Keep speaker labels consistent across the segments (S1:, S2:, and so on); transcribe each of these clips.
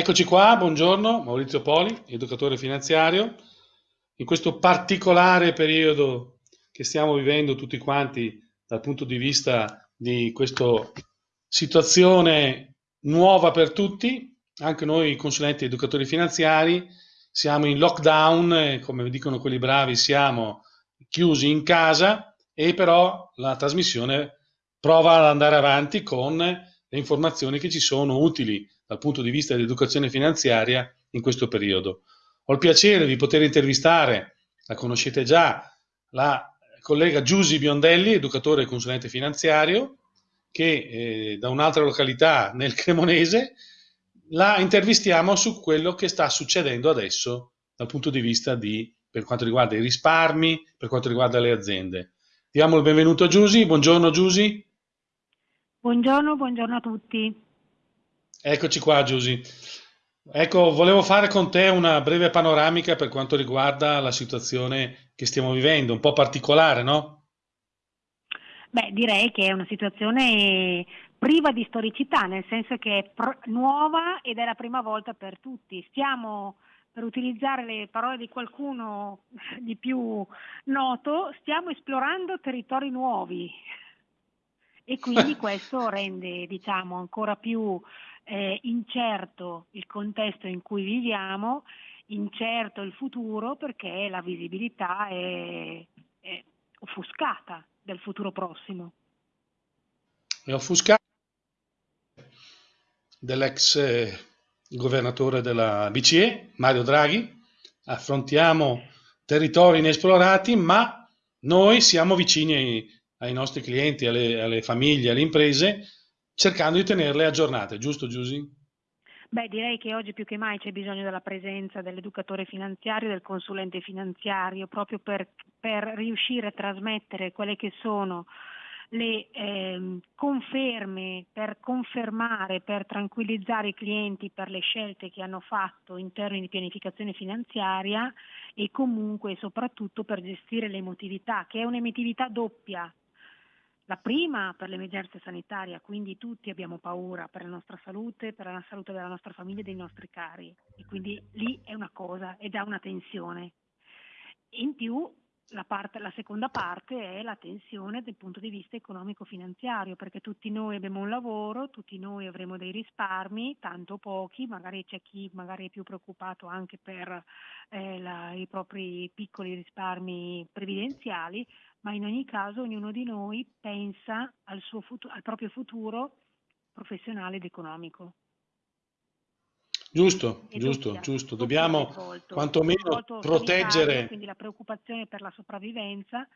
S1: Eccoci qua, buongiorno, Maurizio Poli, educatore finanziario. In questo particolare periodo che stiamo vivendo tutti quanti dal punto di vista di questa situazione nuova per tutti, anche noi consulenti educatori finanziari siamo in lockdown e come dicono quelli bravi siamo chiusi in casa e però la trasmissione prova ad andare avanti con le informazioni che ci sono utili dal punto di vista dell'educazione finanziaria in questo periodo. Ho il piacere di poter intervistare, la conoscete già, la collega Giusy Biondelli, educatore e consulente finanziario, che eh, da un'altra località nel Cremonese la intervistiamo su quello che sta succedendo adesso dal punto di vista di, per quanto riguarda i risparmi, per quanto riguarda le aziende. Diamo il benvenuto a Giusy. Buongiorno Giusy.
S2: Buongiorno, buongiorno a tutti.
S1: Eccoci qua Giusy. Ecco, volevo fare con te una breve panoramica per quanto riguarda la situazione che stiamo vivendo, un po' particolare, no?
S2: Beh, direi che è una situazione priva di storicità, nel senso che è nuova ed è la prima volta per tutti. Stiamo, per utilizzare le parole di qualcuno di più noto, stiamo esplorando territori nuovi e quindi questo rende, diciamo, ancora più eh, incerto il contesto in cui viviamo, incerto il futuro perché la visibilità è, è offuscata del futuro prossimo.
S1: È offuscata dell'ex eh, governatore della BCE, Mario Draghi. Affrontiamo territori inesplorati, ma noi siamo vicini ai, ai nostri clienti, alle, alle famiglie, alle imprese cercando di tenerle aggiornate, giusto Giusy?
S2: Beh, direi che oggi più che mai c'è bisogno della presenza dell'educatore finanziario, del consulente finanziario, proprio per, per riuscire a trasmettere quelle che sono le eh, conferme, per confermare, per tranquillizzare i clienti per le scelte che hanno fatto in termini di pianificazione finanziaria e comunque soprattutto per gestire l'emotività, che è un'emotività doppia, la prima per l'emergenza sanitaria, quindi tutti abbiamo paura per la nostra salute, per la salute della nostra famiglia e dei nostri cari e quindi lì è una cosa ed ha una tensione. In più la, parte, la, seconda parte è la tensione dal punto di vista economico-finanziario, perché tutti noi abbiamo un lavoro, tutti noi avremo dei risparmi, tanto pochi, magari c'è chi magari è più preoccupato anche per eh, la, i propri piccoli risparmi previdenziali, ma in ogni caso ognuno di noi pensa al, futuro, al proprio futuro professionale ed economico.
S1: Giusto, e giusto, doppia, giusto. Dobbiamo quantomeno proteggere.
S2: Quindi la preoccupazione per la sopravvivenza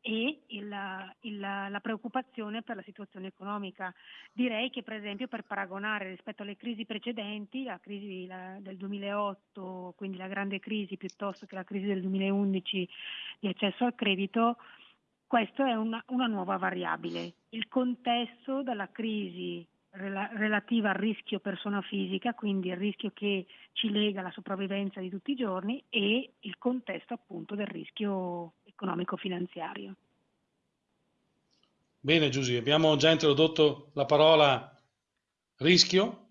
S2: e il, il, la preoccupazione per la situazione economica. Direi che per esempio per paragonare rispetto alle crisi precedenti, la crisi del 2008, quindi la grande crisi piuttosto che la crisi del 2011 di accesso al credito, questa è una, una nuova variabile. Il contesto della crisi rela, relativa al rischio persona fisica, quindi il rischio che ci lega alla sopravvivenza di tutti i giorni e il contesto appunto del rischio economico-finanziario.
S1: Bene Giusy, abbiamo già introdotto la parola rischio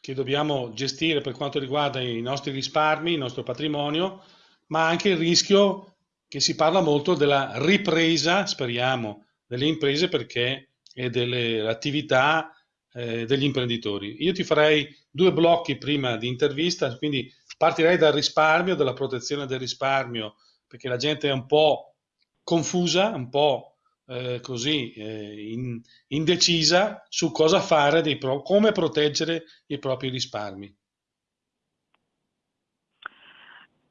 S1: che dobbiamo gestire per quanto riguarda i nostri risparmi, il nostro patrimonio, ma anche il rischio che si parla molto della ripresa, speriamo, delle imprese perché e delle attività eh, degli imprenditori. Io ti farei due blocchi prima di intervista, quindi partirei dal risparmio, dalla protezione del risparmio, perché la gente è un po' confusa, un po' eh, così eh, in, indecisa su cosa fare, pro- come proteggere i propri risparmi.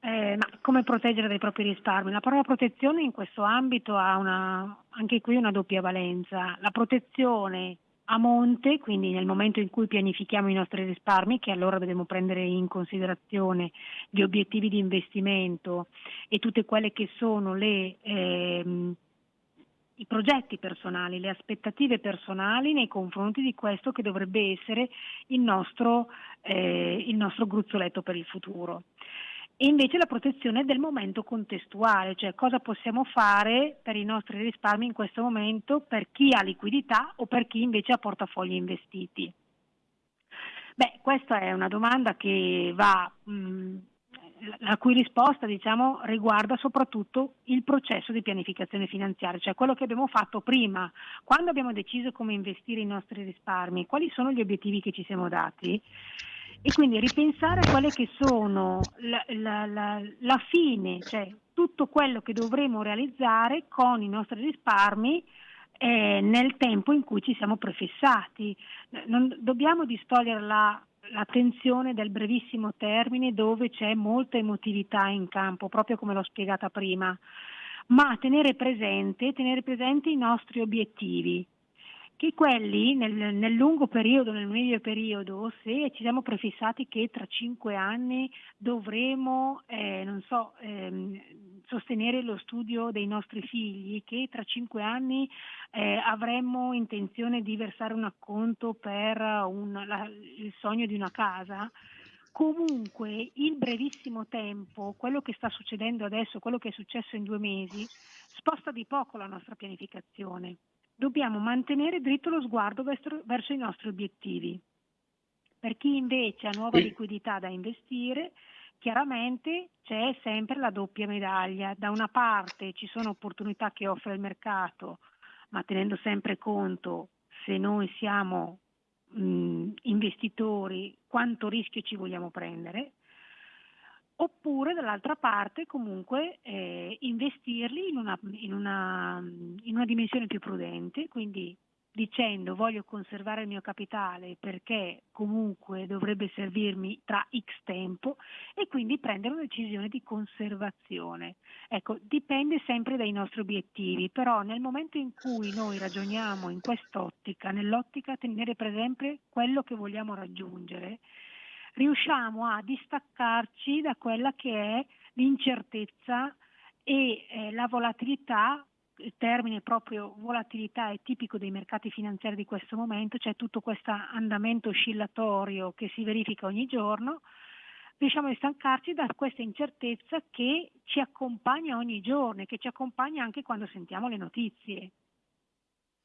S2: Eh, ma come proteggere dai propri risparmi? La parola protezione in questo ambito ha una, anche qui una doppia valenza. La protezione a monte, quindi nel momento in cui pianifichiamo i nostri risparmi, che allora dobbiamo prendere in considerazione gli obiettivi di investimento e tutte quelle che sono le, ehm, i progetti personali, le aspettative personali nei confronti di questo che dovrebbe essere il nostro, eh, il nostro gruzzoletto per il futuro e invece la protezione del momento contestuale, cioè cosa possiamo fare per i nostri risparmi in questo momento per chi ha liquidità o per chi invece ha portafogli investiti. Beh, questa è una domanda che va, mh, la cui risposta diciamo, riguarda soprattutto il processo di pianificazione finanziaria, cioè quello che abbiamo fatto prima, quando abbiamo deciso come investire i nostri risparmi, quali sono gli obiettivi che ci siamo dati e quindi ripensare a quelle che sono la, la, la, la fine, cioè tutto quello che dovremo realizzare con i nostri risparmi eh, nel tempo in cui ci siamo prefissati. Non dobbiamo distogliere la, l'attenzione del brevissimo termine dove c'è molta emotività in campo, proprio come l'ho spiegata prima, ma tenere presente, tenere presente i nostri obiettivi che quelli nel, nel, lungo periodo, nel medio periodo, se ci siamo prefissati che tra cinque anni dovremo, eh, non so, ehm, sostenere lo studio dei nostri figli, che tra cinque anni eh, avremmo intenzione di versare un acconto per un, la, il sogno di una casa, comunque il brevissimo tempo, quello che sta succedendo adesso, quello che è successo in due mesi, sposta di poco la nostra pianificazione dobbiamo mantenere dritto lo sguardo verso, verso i nostri obiettivi. Per chi invece ha nuova liquidità da investire, chiaramente c'è sempre la doppia medaglia. Da una parte ci sono opportunità che offre il mercato, ma tenendo sempre conto se noi siamo mh, investitori quanto rischio ci vogliamo prendere oppure dall'altra parte comunque eh, investirli in una, in, una, in una, dimensione più prudente, quindi dicendo voglio conservare il mio capitale perché comunque dovrebbe servirmi tra X tempo e quindi prendere una decisione di conservazione. Ecco, dipende sempre dai nostri obiettivi, però nel momento in cui noi ragioniamo in quest'ottica, nell'ottica tenere presente quello che vogliamo raggiungere, riusciamo a distaccarci da quella che è l'incertezza e eh, la volatilità il termine proprio volatilità è tipico dei mercati finanziari di questo momento, c'è tutto questo andamento oscillatorio che si verifica ogni giorno, riusciamo a distancarci da questa incertezza che ci accompagna ogni giorno e che ci accompagna anche quando sentiamo le notizie.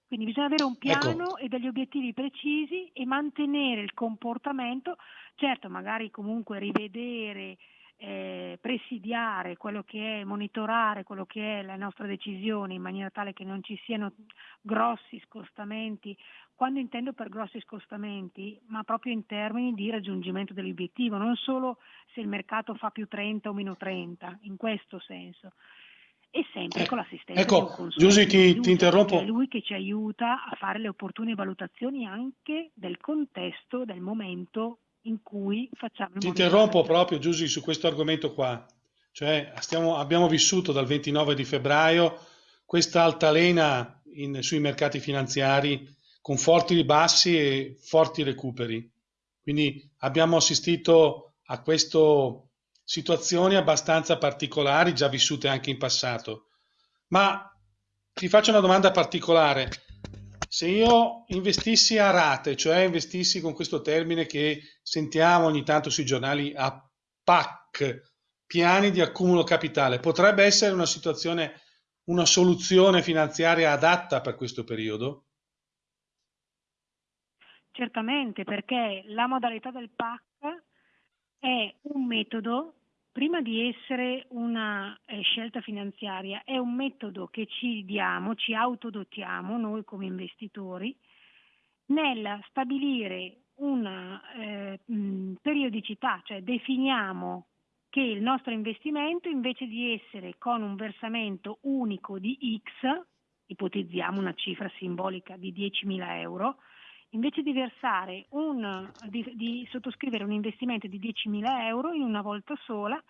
S2: Quindi bisogna avere un ecco. piano ecco. e degli obiettivi precisi e mantenere il comportamento, certo magari comunque rivedere, eh, presidiare quello che è, monitorare quello che è la nostra decisione in maniera tale che non ci siano grossi scostamenti, quando intendo per grossi scostamenti, ma proprio in termini di raggiungimento dell'obiettivo, non solo se il mercato fa più 30 o meno 30, in questo senso e sempre eh, con l'assistenza
S1: ecco, Giusy ti, ti interrompo.
S2: È lui che ci aiuta a fare le opportune valutazioni anche del contesto, del momento in cui facciamo
S1: Ti interrompo proprio Giusy su questo argomento qua. Cioè, stiamo, abbiamo vissuto dal 29 di febbraio questa altalena in, sui mercati finanziari con forti ribassi e forti recuperi. Quindi abbiamo assistito a questo situazioni abbastanza particolari, già vissute anche in passato. Ma ti faccio una domanda particolare. Se io investissi a rate, cioè investissi con questo termine che sentiamo ogni tanto sui giornali a PAC, piani di accumulo capitale, potrebbe essere una situazione, una soluzione finanziaria adatta per questo periodo?
S2: Certamente, perché la modalità del PAC è un metodo, prima di essere una eh, scelta finanziaria, è un metodo che ci diamo, ci autodotiamo noi come investitori nel stabilire una eh, periodicità, cioè definiamo che il nostro investimento invece di essere con un versamento unico di X, ipotizziamo una cifra simbolica di 10.000 euro, invece di un, di, di sottoscrivere un investimento di 10.000 euro in una volta sola,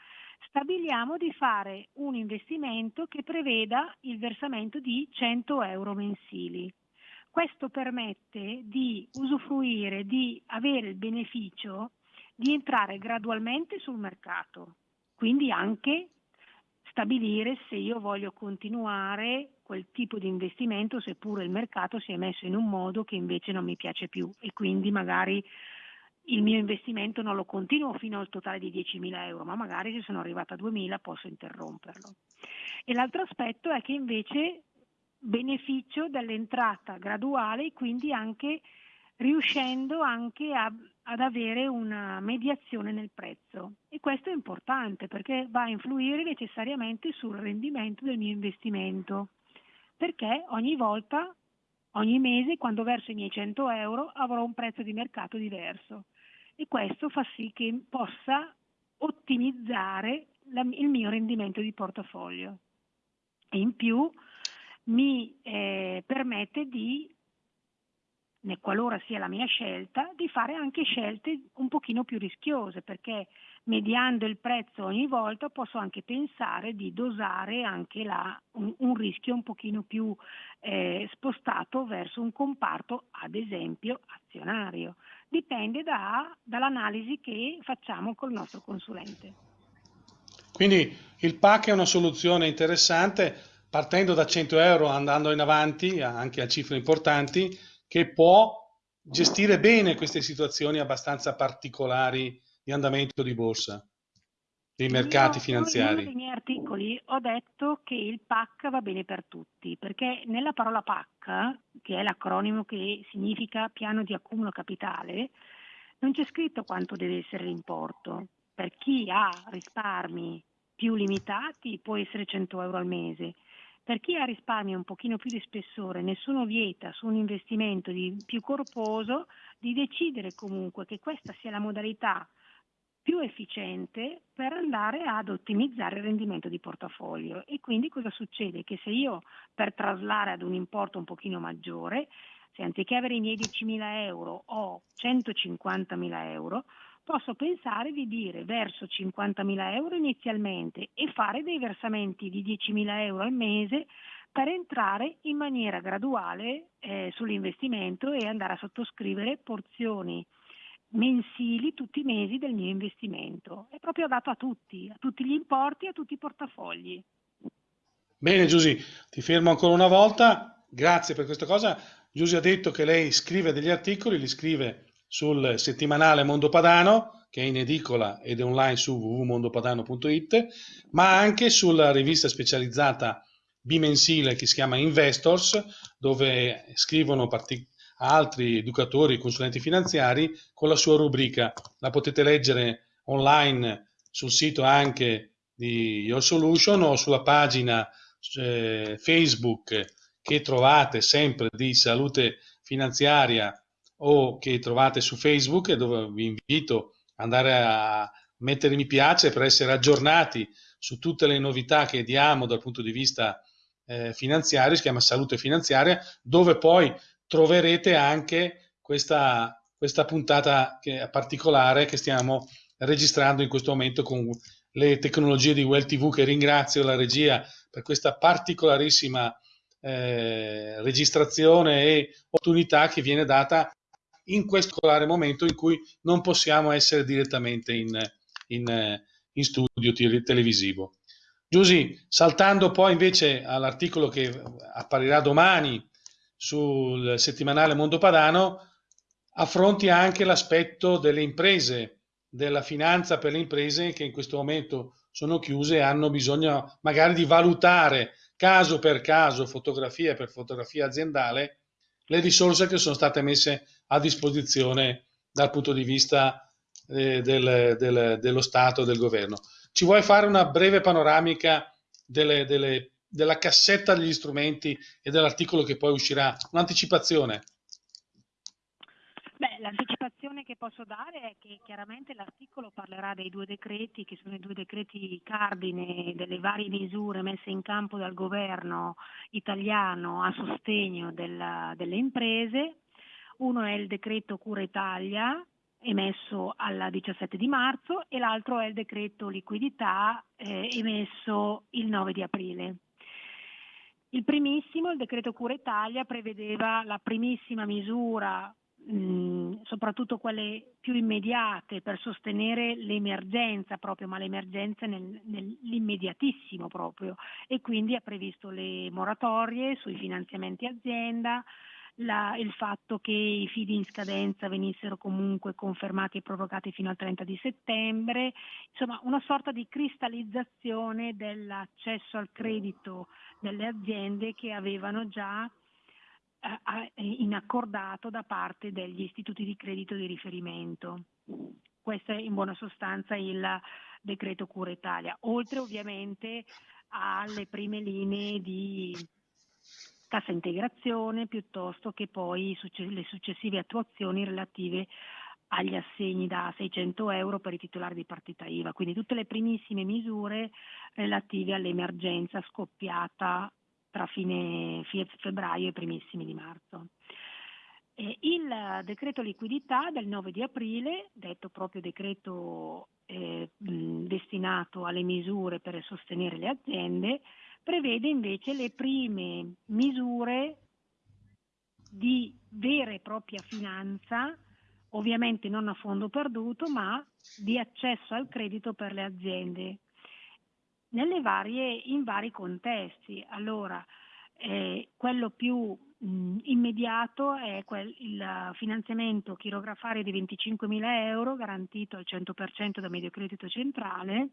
S2: stabiliamo di fare un investimento che preveda il versamento di 100 euro mensili. Questo permette di usufruire, di avere il beneficio di entrare gradualmente sul mercato, quindi anche stabilire se io voglio continuare quel tipo di investimento seppure il mercato si è messo in un modo che invece non mi piace più e quindi magari il mio investimento non lo continuo fino al totale di 10.000 euro, ma magari se sono arrivata a 2.000 posso interromperlo. E l'altro aspetto è che invece beneficio dell'entrata graduale e quindi anche riuscendo anche a, ad avere una mediazione nel prezzo. E questo è importante perché va a influire necessariamente sul rendimento del mio investimento, perché ogni volta, ogni mese, quando verso i miei 100 euro, avrò un prezzo di mercato diverso. E questo fa sì che possa ottimizzare la, il mio rendimento di portafoglio. E in più mi eh, permette di qualora sia la mia scelta, di fare anche scelte un pochino più rischiose, perché mediando il prezzo ogni volta posso anche pensare di dosare anche la, un, un, rischio un pochino più eh, spostato verso un comparto, ad esempio azionario. Dipende da, dall'analisi che facciamo col nostro consulente.
S1: Quindi il PAC è una soluzione interessante, partendo da 100 euro, andando in avanti anche a cifre importanti, che può gestire bene queste situazioni abbastanza particolari di andamento di borsa, dei mercati
S2: Io,
S1: finanziari. In
S2: uno dei miei articoli ho detto che il PAC va bene per tutti, perché nella parola PAC, che è l'acronimo che significa piano di accumulo capitale, non c'è scritto quanto deve essere l'importo. Per chi ha risparmi più limitati può essere 100 euro al mese, per chi ha risparmio un pochino più di spessore, nessuno vieta su un investimento più corposo di decidere comunque che questa sia la modalità più efficiente per andare ad ottimizzare il rendimento di portafoglio. E quindi cosa succede? Che se io per traslare ad un importo un pochino maggiore, se anziché avere i miei 10.000 euro ho 150.000 euro, posso pensare di dire verso 50.000 euro inizialmente e fare dei versamenti di 10.000 euro al mese per entrare in maniera graduale eh, sull'investimento e andare a sottoscrivere porzioni mensili tutti i mesi del mio investimento. È proprio dato a tutti, a tutti gli importi, a tutti i portafogli.
S1: Bene Giusy, ti fermo ancora una volta, grazie per questa cosa. Giusy ha detto che lei scrive degli articoli, li scrive sul settimanale Mondo Padano, che è in edicola ed è online su www.mondopadano.it, ma anche sulla rivista specializzata bimensile che si chiama Investors, dove scrivono altri educatori e consulenti finanziari con la sua rubrica. La potete leggere online sul sito anche di Your Solution o sulla pagina eh, Facebook che trovate sempre di salute finanziaria o che trovate su Facebook dove vi invito ad andare a mettere mi piace per essere aggiornati su tutte le novità che diamo dal punto di vista eh, finanziario, si chiama Salute Finanziaria, dove poi troverete anche questa, questa puntata che, particolare che stiamo registrando in questo momento con le tecnologie di Well TV che ringrazio la regia per questa particolarissima eh, registrazione e opportunità che viene data in questo momento in cui non possiamo essere direttamente in, in, in studio televisivo. Giusy, saltando poi invece all'articolo che apparirà domani sul settimanale Mondo Padano, affronti anche l'aspetto delle imprese, della finanza per le imprese che in questo momento sono chiuse e hanno bisogno magari di valutare caso per caso, fotografia per fotografia aziendale, le risorse che sono state messe a disposizione dal punto di vista eh, del, del, dello Stato e del governo. Ci vuoi fare una breve panoramica delle, delle, della cassetta degli strumenti e dell'articolo che poi uscirà? Un'anticipazione.
S2: Beh, l'anticipazione che posso dare è che chiaramente l'articolo parlerà dei due decreti, che sono i due decreti cardine delle varie misure messe in campo dal governo italiano a sostegno della, delle imprese. Uno è il decreto Cura Italia, emesso al 17 di marzo, e l'altro è il decreto liquidità eh, emesso il 9 di aprile. Il primissimo, il decreto Cura Italia, prevedeva la primissima misura mh, soprattutto quelle più immediate per sostenere l'emergenza proprio, ma l'emergenza nel, nell'immediatissimo proprio e quindi ha previsto le moratorie sui finanziamenti azienda, la, il fatto che i fidi in scadenza venissero comunque confermati e prorogati fino al 30 di settembre, insomma una sorta di cristallizzazione dell'accesso al credito delle aziende che avevano già in accordato da parte degli istituti di credito di riferimento. Questo è in buona sostanza il decreto Cura Italia, oltre ovviamente alle prime linee di cassa integrazione piuttosto che poi le successive attuazioni relative agli assegni da 600 euro per i titolari di partita IVA, quindi tutte le primissime misure relative all'emergenza scoppiata tra fine febbraio e primissimi di marzo. Il decreto liquidità del 9 di aprile, detto proprio decreto eh, destinato alle misure per sostenere le aziende, prevede invece le prime misure di vera e propria finanza, ovviamente non a fondo perduto, ma di accesso al credito per le aziende varie, in vari contesti. Allora, eh, quello più mh, immediato è quel, il finanziamento chirografario di 25.000 euro garantito al 100% da Mediocredito Centrale,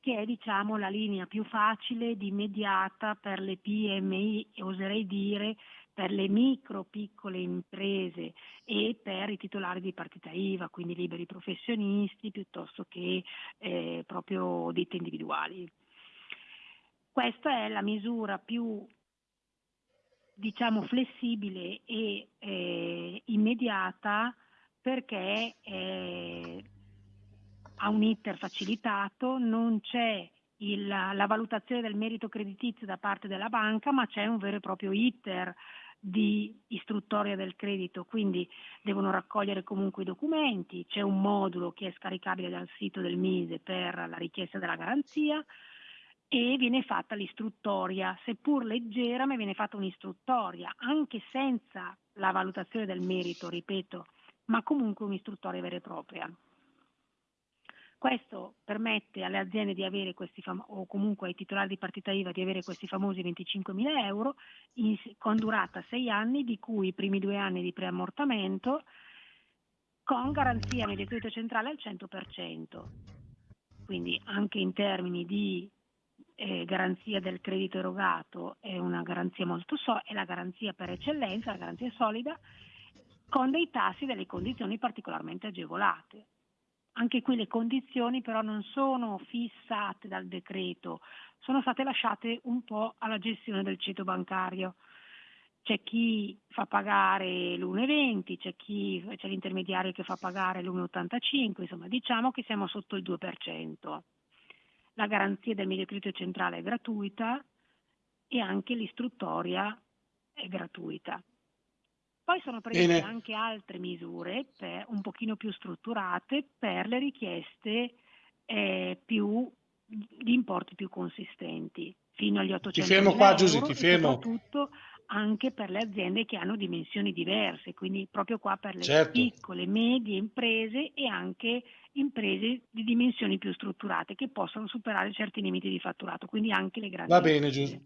S2: che è diciamo, la linea più facile ed immediata per le PMI, oserei dire, per le micro piccole imprese e per i titolari di partita IVA, quindi liberi professionisti piuttosto che eh, proprio ditte individuali. Questa è la misura più diciamo flessibile e eh, immediata perché eh, ha un iter facilitato, non c'è il, la valutazione del merito creditizio da parte della banca, ma c'è un vero e proprio iter di istruttoria del credito, quindi devono raccogliere comunque i documenti, c'è un modulo che è scaricabile dal sito del Mise per la richiesta della garanzia e viene fatta l'istruttoria, seppur leggera, ma viene fatta un'istruttoria, anche senza la valutazione del merito, ripeto, ma comunque un'istruttoria vera e propria. Questo permette alle aziende fam- o comunque ai titolari di partita IVA di avere questi famosi 25.000 euro in, con durata 6 anni, di cui i primi due anni di preammortamento, con garanzia mediocredito centrale al 100%. Quindi anche in termini di eh, garanzia del credito erogato è una garanzia molto so- è la garanzia per eccellenza, la garanzia solida, con dei tassi e delle condizioni particolarmente agevolate. Anche qui le condizioni però non sono fissate dal decreto, sono state lasciate un po' alla gestione del ceto bancario. C'è chi fa pagare l'1,20, c'è, chi, c'è l'intermediario che fa pagare l'1,85, insomma diciamo che siamo sotto il 2%. La garanzia del medio centrale è gratuita e anche l'istruttoria è gratuita. Poi sono previste Bene. anche altre misure per, un pochino più strutturate per le richieste eh, più, di importi più consistenti, fino agli 800
S1: ti fermo
S2: qua,
S1: Giusy, ti fermo.
S2: soprattutto anche per le aziende che hanno dimensioni diverse, quindi proprio qua per le
S1: certo.
S2: piccole, medie imprese e anche imprese di dimensioni più strutturate che possono superare certi limiti di fatturato, quindi anche le grandi.
S1: Va bene
S2: Giusy.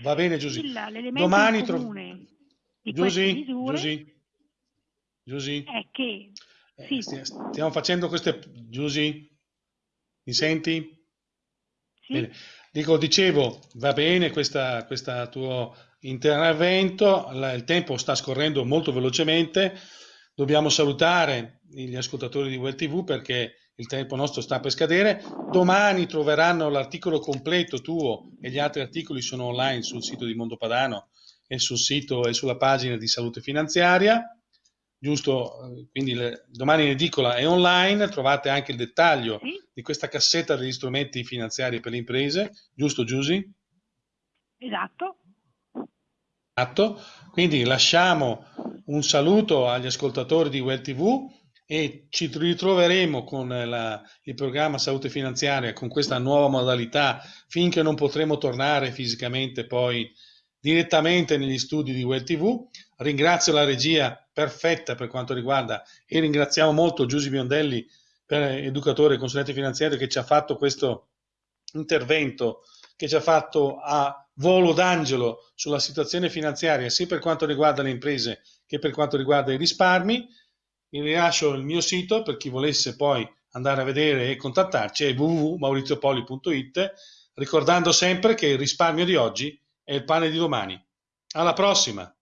S1: Va bene Giusy. Domani
S2: comune
S1: di Giusy, misure Giusy, Giusy.
S2: è che
S1: eh, sì. stiamo facendo queste Giusy mi senti?
S2: Sì.
S1: Bene. Dico, dicevo, va bene questo tuo intervento, il tempo sta scorrendo molto velocemente, dobbiamo salutare gli ascoltatori di Well TV perché il tempo nostro sta per scadere. Domani troveranno l'articolo completo tuo e gli altri articoli sono online sul sito di Mondo Padano e sul sito e sulla pagina di salute finanziaria. Giusto, quindi le, domani in edicola è online, trovate anche il dettaglio
S2: sì.
S1: di questa cassetta degli strumenti finanziari per le imprese, giusto Giusy?
S2: Esatto.
S1: Esatto, quindi lasciamo un saluto agli ascoltatori di Well TV e ci ritroveremo con la, il programma Salute Finanziaria con questa nuova modalità finché non potremo tornare fisicamente poi direttamente negli studi di Well TV. Ringrazio la regia perfetta per quanto riguarda e ringraziamo molto Giusy Biondelli, educatore e consulente finanziario, che ci ha fatto questo intervento, che ci ha fatto a volo d'angelo sulla situazione finanziaria, sia per quanto riguarda le imprese che per quanto riguarda i risparmi. Vi rilascio il mio sito per chi volesse poi andare a vedere e contattarci, è www.mauriziopoli.it, ricordando sempre che il risparmio di oggi è il pane di domani. Alla prossima!